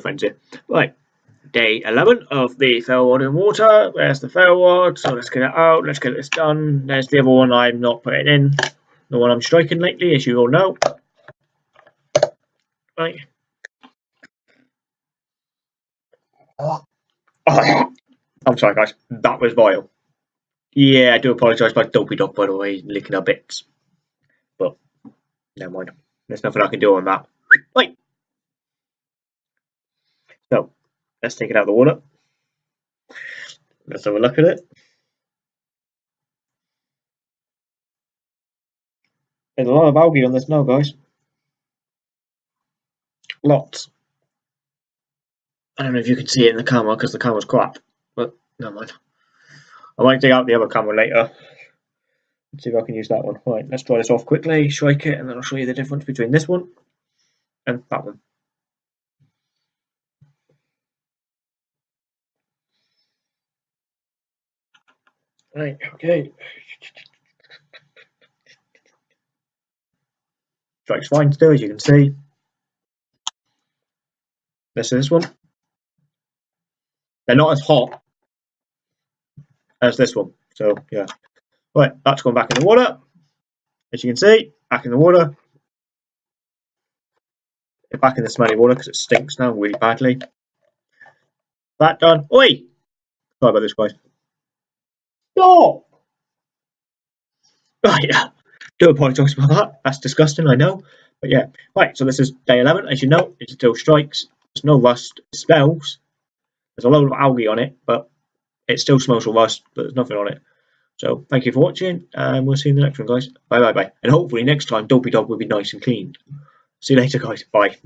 Friends here. Right, day 11 of the ferro rod in water. There's the ferro rod, so let's get it out. Let's get this done. There's the other one I'm not putting in. The one I'm striking lately, as you all know. Right. Oh. I'm sorry, guys. That was vile. Yeah, I do apologise about Dopey Dog, by the way, licking our bits. But, never mind. There's nothing I can do on that. Right. So, let's take it out of the water. Let's have a look at it. There's a lot of algae on this now, guys. Lots. I don't know if you can see it in the camera because the camera's crap, but never mind. I might dig out the other camera later. Let's see if I can use that one. Right, let's try this off quickly, strike it, and then I'll show you the difference between this one and that one. Right, okay. Strikes fine still, as you can see. This is this one. They're not as hot as this one. So yeah. Right, that's gone back in the water. As you can see, back in the water. Back in the smelly water because it stinks now really badly. That done. Oi! Sorry about this, guys. Stop! Right, yeah. Do apologise about that. That's disgusting, I know. But yeah. Right, so this is day 11. As you know, it still strikes. There's no rust. It smells. There's a load of algae on it, but it still smells of rust, but there's nothing on it. So thank you for watching, and we'll see you in the next one, guys. Bye bye bye. And hopefully next time Dopey Dog will be nice and clean. See you later, guys. Bye.